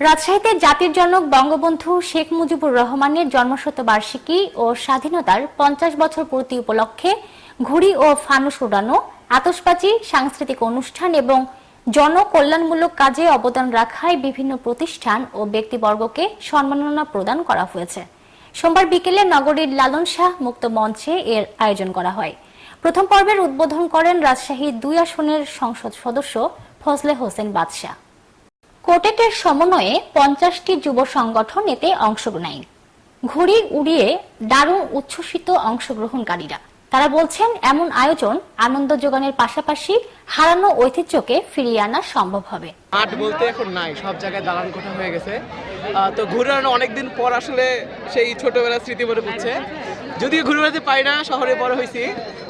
রাজশাহীতে জাতির জনক বঙ্গবন্ধু শেখ মুজিবুর রহমানের জন্মশতবার্ষিকী ও স্বাধীনতার পঞ্চাশ বছর পূর্তি উপলক্ষে ঘুড়ি ও ফানুস উড়ানো, আতশবাজি, সাংস্কৃতিক অনুষ্ঠান এবং জনকল্যাণমূলক কাজে অবদান রাখায় বিভিন্ন প্রতিষ্ঠান ও ব্যক্তিবর্গকে সম্মাননা প্রদান করা হয়েছে। সোমবার বিকেলে নগরীর লালন শাহ মুক্ত মঞ্চে এর আয়োজন করা হয়। প্রথম পর্বের উদ্বোধন করেন রাজশাহী দুই আসনের সংসদ সদস্য ফজলে হোসেন বাদশাহ। কোটেটের সমন্বয়ে পঞ্চাশটি যুব সংগঠন এতে অংশ নেয় ঘুড়ি উড়িয়ে দারুণ উচ্ছ্বসিত অংশগ্রহণকারীরা। তারা বলছেন, এমন আয়োজন আনন্দ যোগানের পাশাপাশি হারানো ঐতিহ্যকে ফিরিয়ে আনা সম্ভব হবে। মাঠ বলতে এখন নাই, সব জায়গায় দালান কোঠা হয়ে গেছে। তো ঘুরে অনেকদিন পর আসলে সেই ছোটবেলার স্মৃতি মনে পড়ছে। যদিও ঘুরে বেড়াতে পাই না, শহরে বড় হয়েছি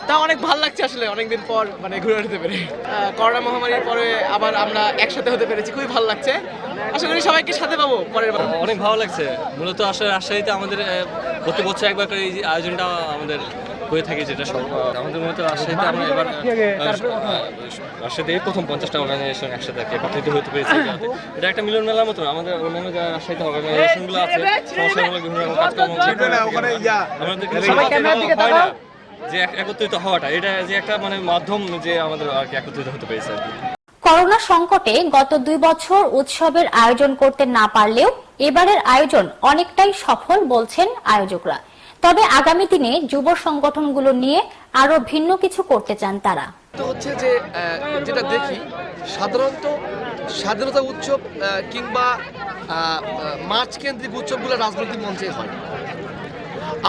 তা অনেক ভালো লাগছে আসলে অনেকদিন পর মানে ঘুরে বেড়াতে পেরে। করোনা মহামারীর পরে আবার আমরা একসাথে হতে পেরেছি, খুবই ভালো লাগছে। আশা করি সবাইকে সাথে পাবো পরের বার। অনেক ভালো লাগছে। মূলত আসলে রাজশাহীতে আমাদের প্রতি বছর একবার করে এই আয়োজনটা আমাদের হয়ে থাকে যেটা সব আমাদের মূলত রাজশাহীতে আমরা এবার রাজশাহীতে প্রথম পঞ্চাশটা অর্গানাইজেশন একসাথে একত্রিত হতে পেরেছি এটা একটা মিলন মেলার মতো আমাদের অন্যান্য যারা রাজশাহীতে অর্গানাইজেশনগুলো আছে বিভিন্ন রকম কাজকর্ম হয়। যে একত্রিত হওয়াটা এটা যে একটা মানে মাধ্যম যে আমাদের আর কি একত্রিত হতে পেরেছে আর কি করোনা সংকটে গত দুই বছর উৎসবের আয়োজন করতে না পারলেও এবারের আয়োজন অনেকটাই সফল বলছেন আয়োজকরা তবে আগামী দিনে যুব সংগঠনগুলো নিয়ে আরও ভিন্ন কিছু করতে চান তারা। হচ্ছে যে যেটা দেখি, সাধারণত স্বাধীনতা উৎসব কিংবা মার্চ কেন্দ্রিক উৎসবগুলো রাজনৈতিক মঞ্চে হয়।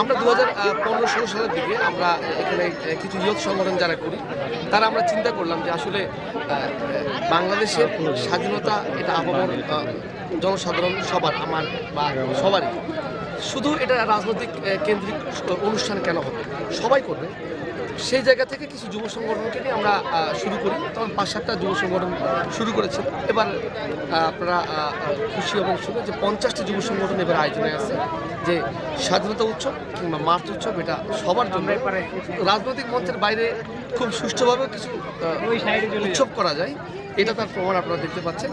আমরা দু হাজার পনেরো ষোলো সালের দিকে আমরা এখানে কিছু ইয়ত সংগঠন যারা করি, তারা আমরা চিন্তা করলাম যে আসলে বাংলাদেশের স্বাধীনতা, এটা আপামর জনসাধারণ সবার, আমার বা সবারই। শুধু এটা রাজনৈতিক কেন্দ্রিক অনুষ্ঠান কেন হবে? সবাই করবে। সেই জায়গা থেকে কিছু যুব সংগঠনকে নিয়ে আমরা শুরু করি। তখন পাঁচ সাতটা যুব সংগঠন শুরু করেছিল এবার আপনারা খুশি এবং শুনে যে পঞ্চাশটি যুব সংগঠন এবার আয়োজনে আছে। যে স্বাধীনতা উৎসব কিংবা মার্চ উৎসব, এটা সবার জন্য রাজনৈতিক মঞ্চের বাইরে খুব সুষ্ঠুভাবে কিছু উৎসব করা যায়। এটা তার প্রমাণ আপনারা দেখতে পাচ্ছেন।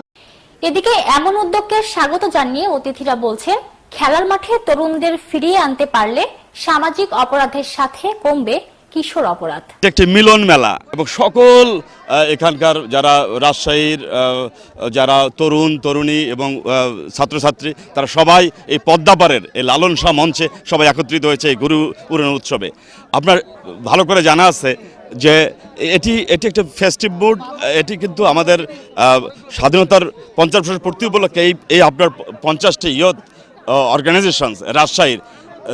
এদিকে এমন উদ্যোগকে স্বাগত জানিয়ে অতিথিরা বলছেন খেলার মাঠে তরুণদের ফিরিয়ে আনতে পারলে সামাজিক অপরাধের সাথে কমবে কিশোর অপরাধ। একটি মিলন মেলা এবং সকল এখানকার যারা রাজশাহীর যারা তরুণ, তরুণী এবং ছাত্রছাত্রী, তারা সবাই এই পদ্মাপাড়ের, এই লালন শাহ মঞ্চে সবাই একত্রিত হয়েছে এই গুরু পুরাণ উৎসবে। আপনার ভালো করে জানা আছে যে এটি এটি একটা ফেস্টিভ মুড এটি কিন্তু আমাদের স্বাধীনতার পঞ্চাশ বছর পূর্তি উপলক্ষে এই এই আপনার পঞ্চাশটি ইয়ত অর্গানাইজেশনস রাজশাহীর।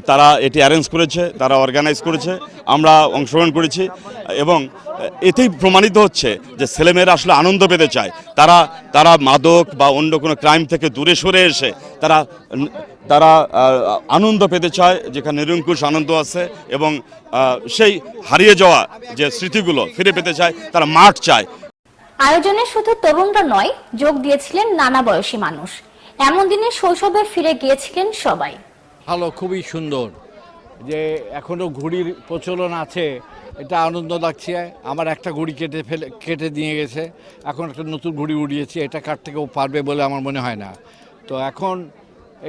তারা এটি অ্যারেঞ্জ করেছে, তারা অর্গানাইজ করেছে, আমরা অংশগ্রহণ করেছি। এবং এতেই প্রমাণিত হচ্ছে যে ছেলেমেয়েরা আসলে আনন্দ পেতে চায়। তারা তারা মাদক বা অন্য কোনো ক্রাইম থেকে দূরে সরে এসে তারা তারা আনন্দ পেতে চায়, যেখানে নিরঙ্কুশ আনন্দ আছে এবং সেই হারিয়ে যাওয়া যে স্মৃতিগুলো ফিরে পেতে চায়, তারা মাঠ চায়। আয়োজনে শুধু তরুণরা নয়, যোগ দিয়েছিলেন নানা বয়সী মানুষ। এমন দিনে শৈশবে ফিরে গিয়েছিলেন সবাই। ভালো, খুবই সুন্দর। যে এখনও ঘুড়ির প্রচলন আছে, এটা আনন্দ লাগছে। আমার একটা ঘুড়ি কেটে ফেলে, কেটে নিয়ে গেছে। এখন একটা নতুন ঘুড়ি উড়িয়েছি, এটা কাটতে কেউ পারবে বলে আমার মনে হয় না। তো এখন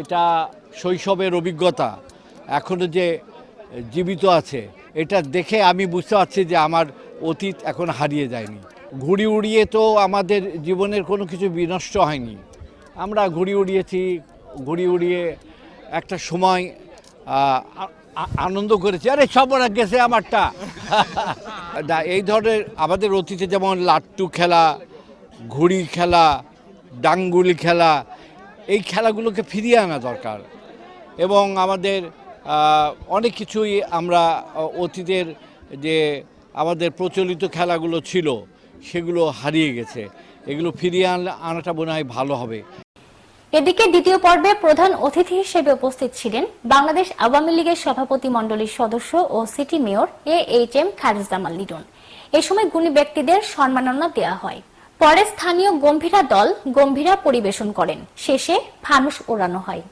এটা শৈশবের অভিজ্ঞতা। এখনও যে জীবিত আছে, এটা দেখে আমি বুঝতে পারছি যে আমার অতীত এখন হারিয়ে যায়নি। ঘুড়ি উড়িয়ে তো আমাদের জীবনের কোনো কিছু বিনষ্ট হয়নি। আমরা ঘুড়ি উড়িয়েছি ঘুড়ি উড়িয়ে একটা সময় আনন্দ করেছি। আরে সব ওরা গেছে আমারটা। এই ধরনের আমাদের অতীতে যেমন লাট্টু খেলা, ঘুড়ি খেলা, ডাঙ্গুলি খেলা, এই খেলাগুলোকে ফিরিয়ে আনা দরকার। এবং আমাদের অনেক কিছুই আমরা অতীতের যে আমাদের প্রচলিত খেলাগুলো ছিল, সেগুলো হারিয়ে গেছে। এগুলো ফিরিয়ে আনাটা মনে হয় ভালো হবে। এদিকে দ্বিতীয় পর্বে প্রধান অতিথি হিসেবে উপস্থিত ছিলেন বাংলাদেশ আওয়ামী লীগের সভাপতি মণ্ডলীর সদস্য ও city mayor A H M Khairuzzaman Liton. এ সময় গুণী ব্যক্তিদের সম্মাননা দেওয়া হয়। পরে স্থানীয় গম্ভীরা দল গম্ভীরা পরিবেশন করেন। শেষে ফানুস ওড়ানো হয়।